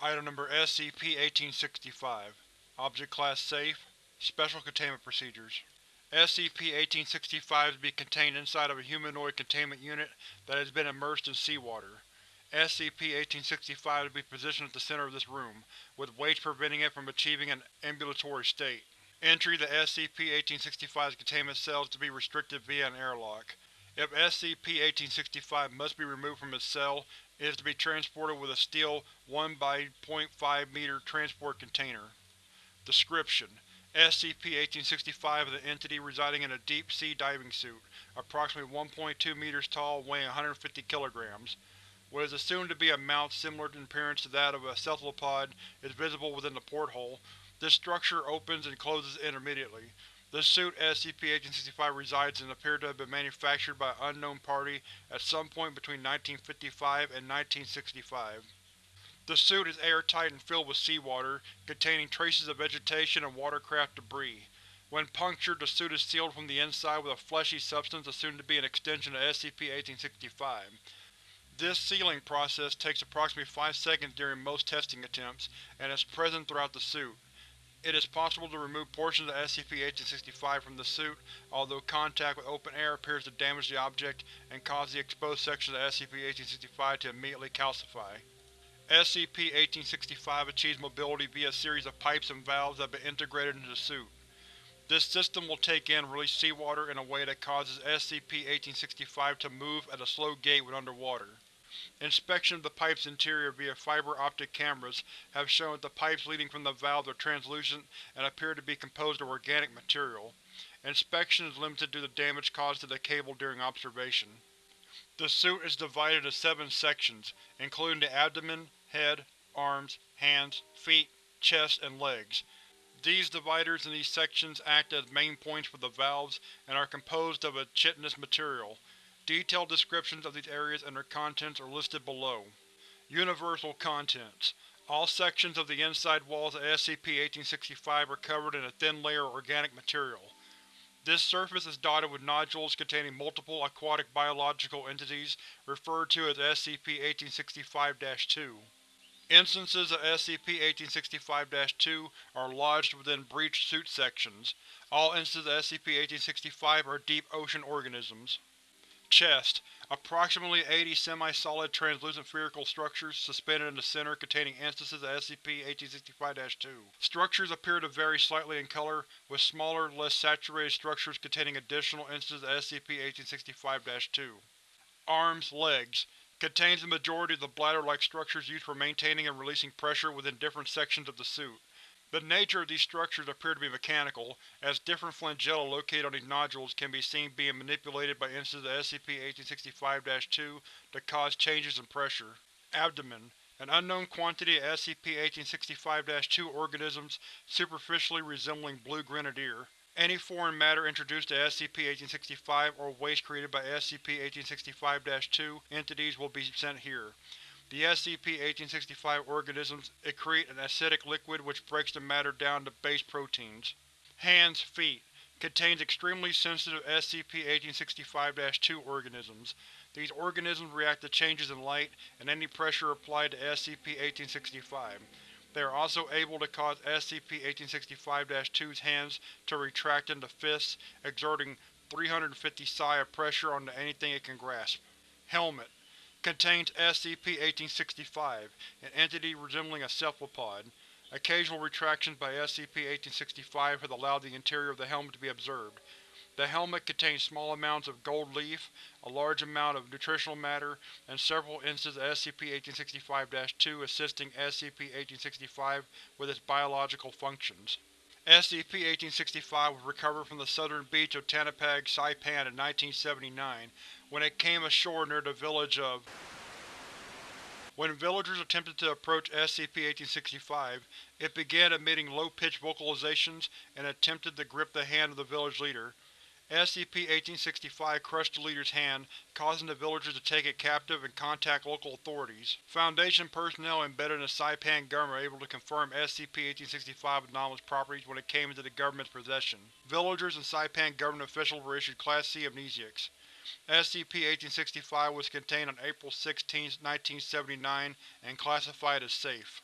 Item Number SCP-1865 Object Class Safe Special Containment Procedures SCP-1865 is to be contained inside of a humanoid containment unit that has been immersed in seawater. SCP-1865 is to be positioned at the center of this room, with weights preventing it from achieving an ambulatory state. Entry to SCP-1865's containment cell is to be restricted via an airlock. If SCP-1865 must be removed from its cell, it is to be transported with a steel 1 by 0.5 m transport container. Description: SCP-1865 is an entity residing in a deep-sea diving suit, approximately 1.2 meters tall, weighing 150 kilograms. What is assumed to be a mouth similar in appearance to that of a cephalopod is visible within the porthole. This structure opens and closes intermittently. The suit SCP-1865 resides in appeared to have been manufactured by an unknown party at some point between 1955 and 1965. The suit is airtight and filled with seawater, containing traces of vegetation and watercraft debris. When punctured, the suit is sealed from the inside with a fleshy substance assumed to be an extension of SCP-1865. This sealing process takes approximately 5 seconds during most testing attempts, and is present throughout the suit. It is possible to remove portions of SCP-1865 from the suit, although contact with open air appears to damage the object and cause the exposed sections of SCP-1865 to immediately calcify. SCP-1865 achieves mobility via a series of pipes and valves that have been integrated into the suit. This system will take in and release seawater in a way that causes SCP-1865 to move at a slow gait when underwater. Inspection of the pipe's interior via fiber optic cameras have shown that the pipes leading from the valves are translucent and appear to be composed of organic material. Inspection is limited due to the damage caused to the cable during observation. The suit is divided into seven sections, including the abdomen, head, arms, hands, feet, chest, and legs. These dividers in these sections act as main points for the valves and are composed of a chitinous material. Detailed descriptions of these areas and their contents are listed below. Universal Contents All sections of the inside walls of SCP-1865 are covered in a thin layer of organic material. This surface is dotted with nodules containing multiple aquatic biological entities, referred to as SCP-1865-2. Instances of SCP-1865-2 are lodged within breached suit sections. All instances of SCP-1865 are deep ocean organisms. Chest: Approximately 80 semi-solid translucent spherical structures suspended in the center containing instances of SCP-1865-2. Structures appear to vary slightly in color, with smaller, less saturated structures containing additional instances of SCP-1865-2. Arms, Legs: Contains the majority of the bladder-like structures used for maintaining and releasing pressure within different sections of the suit. The nature of these structures appear to be mechanical, as different flagella located on these nodules can be seen being manipulated by instances of SCP-1865-2 to cause changes in pressure. Abdomen: An unknown quantity of SCP-1865-2 organisms superficially resembling blue grenadier. Any foreign matter introduced to SCP-1865 or waste created by SCP-1865-2 entities will be sent here. The SCP-1865 organisms excrete an acidic liquid which breaks the matter down to base proteins. Hands, Feet Contains extremely sensitive SCP-1865-2 organisms. These organisms react to changes in light and any pressure applied to SCP-1865. They are also able to cause SCP-1865-2's hands to retract into fists, exerting 350 psi of pressure onto anything it can grasp. Helmet Contains SCP-1865, an entity resembling a cephalopod. Occasional retractions by SCP-1865 have allowed the interior of the helmet to be observed. The helmet contains small amounts of gold leaf, a large amount of nutritional matter, and several instances of SCP-1865-2 assisting SCP-1865 with its biological functions. SCP-1865 was recovered from the southern beach of Tanapag, Saipan in 1979, when it came ashore near the village of When villagers attempted to approach SCP-1865, it began emitting low-pitched vocalizations and attempted to grip the hand of the village leader. SCP-1865 crushed the leader's hand, causing the villagers to take it captive and contact local authorities. Foundation personnel embedded in the Saipan government were able to confirm SCP-1865's anomalous properties when it came into the government's possession. Villagers and Saipan government officials were issued Class C amnesiacs. SCP-1865 was contained on April 16, 1979, and classified as safe.